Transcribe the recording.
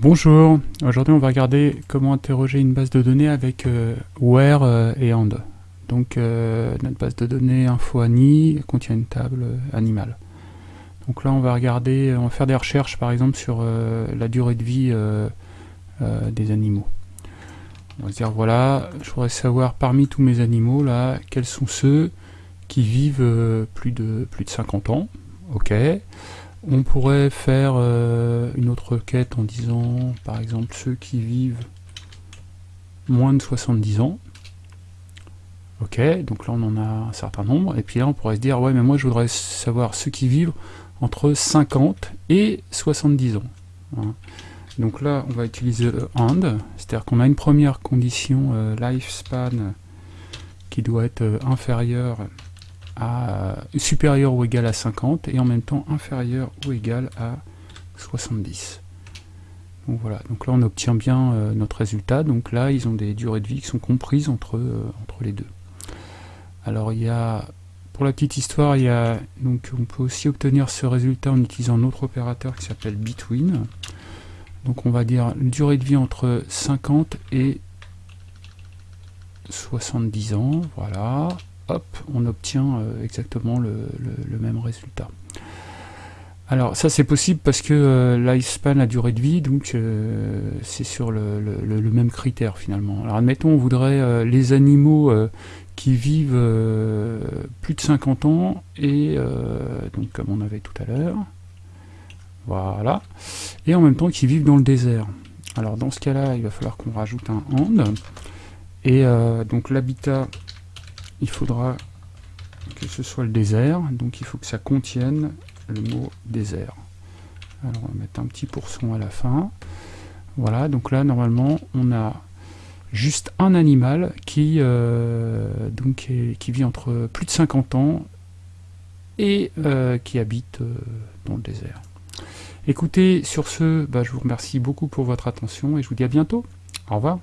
Bonjour, aujourd'hui on va regarder comment interroger une base de données avec euh, where euh, et and. Donc euh, notre base de données info-ani contient une table animale. Donc là on va regarder, on va faire des recherches par exemple sur la durée de vie des animaux. On va se dire voilà, je voudrais savoir parmi tous mes animaux là, quels sont ceux qui vivent plus de plus de 50 ans. Ok. On pourrait faire euh, une autre quête en disant, par exemple, ceux qui vivent moins de 70 ans. Ok, donc là on en a un certain nombre. Et puis là on pourrait se dire, ouais mais moi je voudrais savoir ceux qui vivent entre 50 et 70 ans. Hein. Donc là on va utiliser AND, c'est-à-dire qu'on a une première condition euh, lifespan qui doit être euh, inférieure supérieur ou égal à 50 et en même temps inférieur ou égal à 70. Donc voilà, donc là on obtient bien euh, notre résultat, donc là ils ont des durées de vie qui sont comprises entre, euh, entre les deux. Alors il y a, pour la petite histoire, il y a, donc on peut aussi obtenir ce résultat en utilisant un autre opérateur qui s'appelle between. Donc on va dire une durée de vie entre 50 et 70 ans, voilà, hop, on obtient euh, exactement le, même résultat. Alors ça c'est possible parce que euh, lifespan, la durée de vie, donc euh, c'est sur le, même critère finalement. Alors admettons on voudrait les animaux qui vivent plus de 50 ans et donc comme on avait tout à l'heure, voilà, et en même temps qui vivent dans le désert. Alors dans ce cas-là, il va falloir qu'on rajoute un AND, et donc l'habitat il faudra que ce soit le désert, donc il faut que ça contienne le mot désert. Alors on va mettre un petit pourcent à la fin. Voilà, donc là normalement on a juste un animal qui, euh, donc, qui vit entre plus de 50 ans et euh, qui habite euh, dans le désert. Écoutez, sur ce, bah, je vous remercie beaucoup pour votre attention et je vous dis à bientôt. Au revoir.